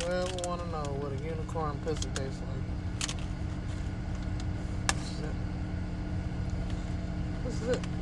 you ever want to know what a unicorn pussy tastes like, this is it. This is it.